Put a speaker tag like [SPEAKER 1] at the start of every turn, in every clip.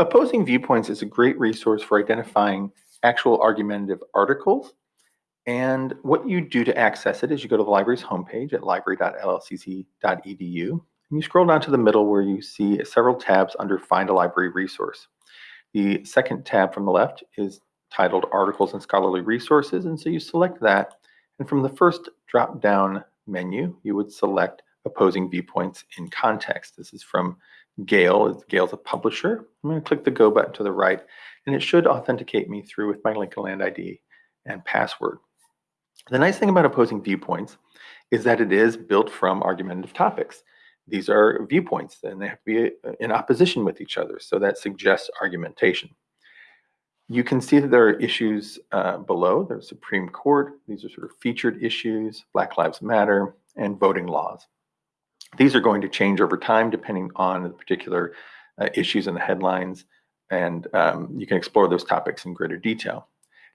[SPEAKER 1] Opposing Viewpoints is a great resource for identifying actual argumentative articles. And what you do to access it is you go to the library's homepage at library.llcc.edu and you scroll down to the middle where you see several tabs under Find a Library Resource. The second tab from the left is titled Articles and Scholarly Resources. And so you select that. And from the first drop down menu, you would select Opposing Viewpoints in Context. This is from Gale. Gale's a publisher. I'm going to click the Go button to the right, and it should authenticate me through with my Lincoln Land ID and password. The nice thing about Opposing Viewpoints is that it is built from argumentative topics. These are viewpoints, and they have to be uh, in opposition with each other, so that suggests argumentation. You can see that there are issues uh, below. There's Supreme Court. These are sort of featured issues, Black Lives Matter, and voting laws. These are going to change over time depending on the particular uh, issues in the headlines, and um, you can explore those topics in greater detail.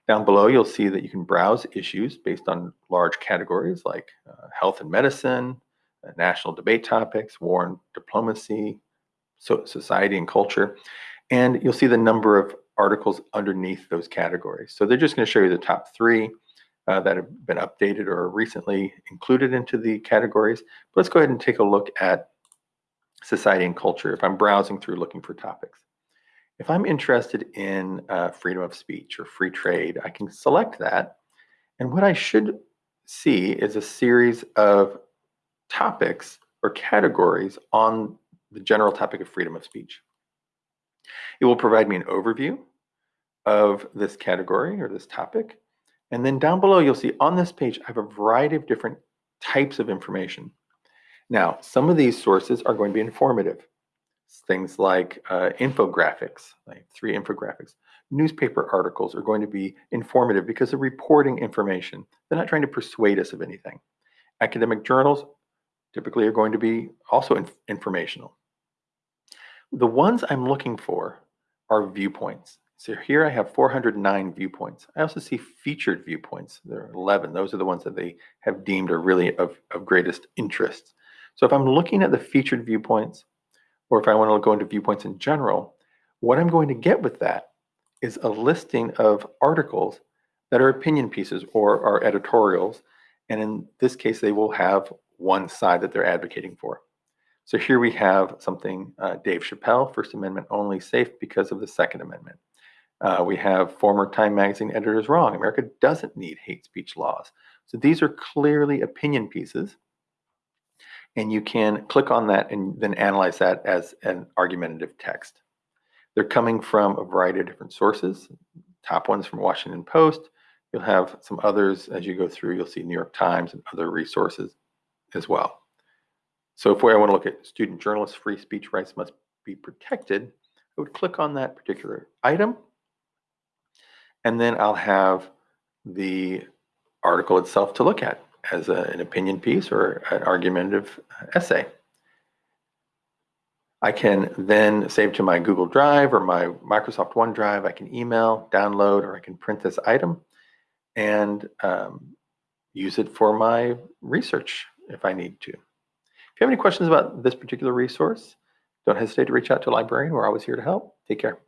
[SPEAKER 1] Down below, you'll see that you can browse issues based on large categories like uh, health and medicine, uh, national debate topics, war and diplomacy, so society and culture, and you'll see the number of articles underneath those categories. So they're just going to show you the top three uh, that have been updated or recently included into the categories. But let's go ahead and take a look at society and culture if I'm browsing through looking for topics. If I'm interested in uh, freedom of speech or free trade, I can select that. And what I should see is a series of topics or categories on the general topic of freedom of speech. It will provide me an overview of this category or this topic. And then down below, you'll see on this page, I have a variety of different types of information. Now, some of these sources are going to be informative. Things like uh, infographics, like three infographics. Newspaper articles are going to be informative because they're reporting information. They're not trying to persuade us of anything. Academic journals typically are going to be also inf informational. The ones I'm looking for are viewpoints. So here I have 409 viewpoints. I also see featured viewpoints. There are 11. Those are the ones that they have deemed are really of, of greatest interest. So if I'm looking at the featured viewpoints, or if I want to go into viewpoints in general, what I'm going to get with that is a listing of articles that are opinion pieces or are editorials. And in this case, they will have one side that they're advocating for. So here we have something, uh, Dave Chappelle, First Amendment only safe because of the Second Amendment. Uh, we have former Time Magazine editors wrong. America doesn't need hate speech laws. So these are clearly opinion pieces. And you can click on that and then analyze that as an argumentative text. They're coming from a variety of different sources. Top ones from Washington Post. You'll have some others as you go through. You'll see New York Times and other resources as well. So if I want to look at student journalists, free speech rights must be protected, I would click on that particular item and then I'll have the article itself to look at as a, an opinion piece or an argumentative essay. I can then save to my Google Drive or my Microsoft OneDrive. I can email, download, or I can print this item and um, use it for my research if I need to. If you have any questions about this particular resource, don't hesitate to reach out to a librarian. We're always here to help. Take care.